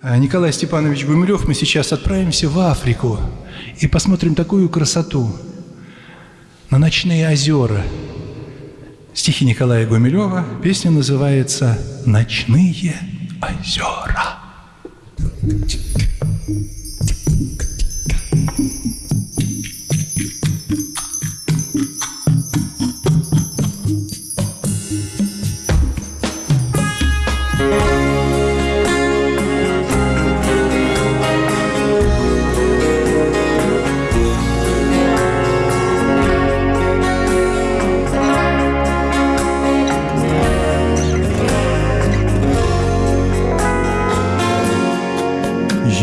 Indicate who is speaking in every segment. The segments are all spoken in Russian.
Speaker 1: А, Николай Степанович Гумилев, мы сейчас отправимся в Африку и посмотрим такую красоту на ночные озера. Стихи Николая Гумилева, песня называется «Ночные озера».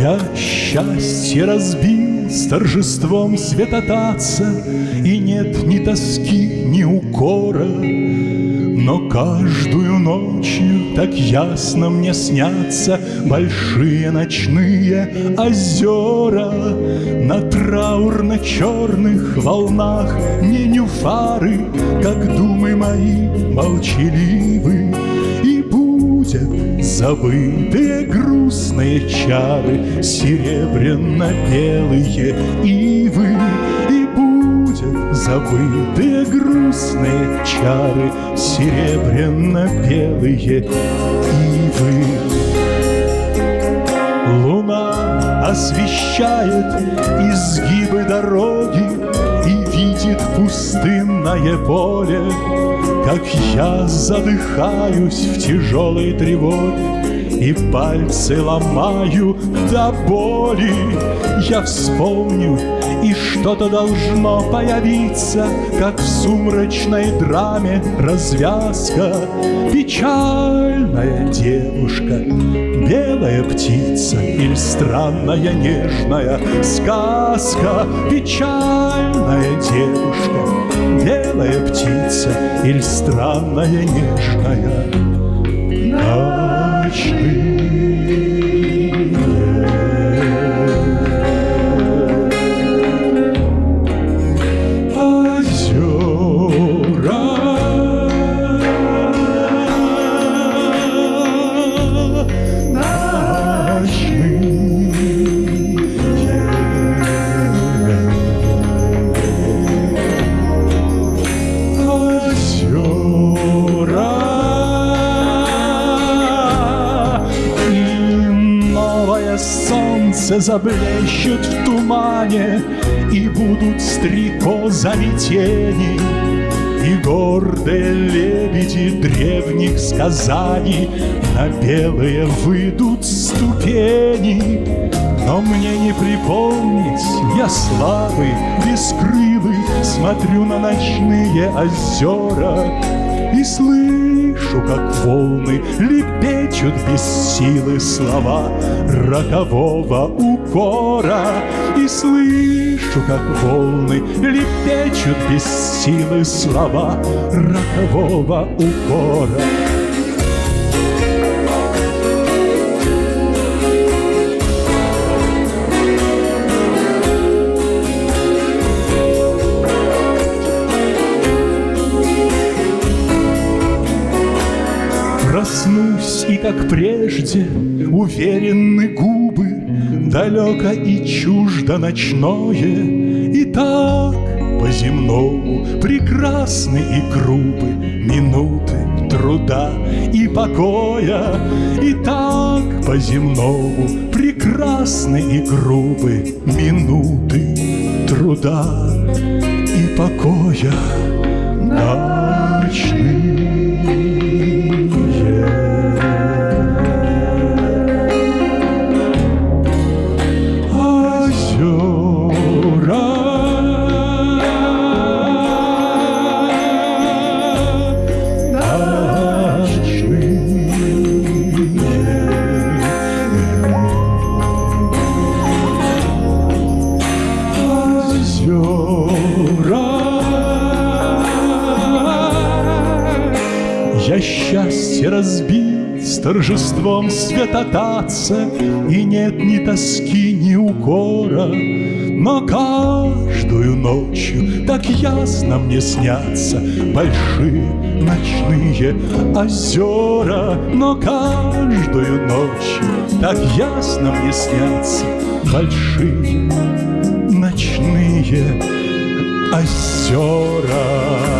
Speaker 2: Я счастье разбил с торжеством светотатца, И нет ни тоски, ни укора. Но каждую ночью так ясно мне снятся Большие ночные озера. На траурно-черных волнах не нюфары, Как думы мои молчаливы, Будет забытые грустные чары Серебряно-белые ивы. И будет забытые грустные чары Серебряно-белые ивы. Луна освещает изгибы дороги видит пустынное поле, Как я задыхаюсь в тяжелой тревоге И пальцы ломаю до боли. Я вспомню, и что-то должно появиться, Как в сумрачной драме развязка. Печальная девушка, белая птица Или странная нежная сказка. Печальная девушка, белая птица Или странная нежная солнце заблещет в тумане, И будут стрекозами тени, И гордые лебеди древних сказаний На белые выйдут ступени. Но мне не припомнить, я слабый, бескрылый, Смотрю на ночные озера слышу, как волны лепечут без силы слова рокового укора. И слышу, как волны лепечут без силы слова рокового укора. Проснусь, и как прежде уверенны губы, Далеко и чуждо ночное, И так по-земному прекрасны и грубы Минуты труда и покоя, И так по-земному прекрасны и грубы Минуты труда и покоя ночные. Счастье разбил с торжеством святотатца, И нет ни тоски, ни укора, Но каждую ночью так ясно мне снятся Большие ночные озера. Но каждую ночью так ясно мне снятся Большие ночные озера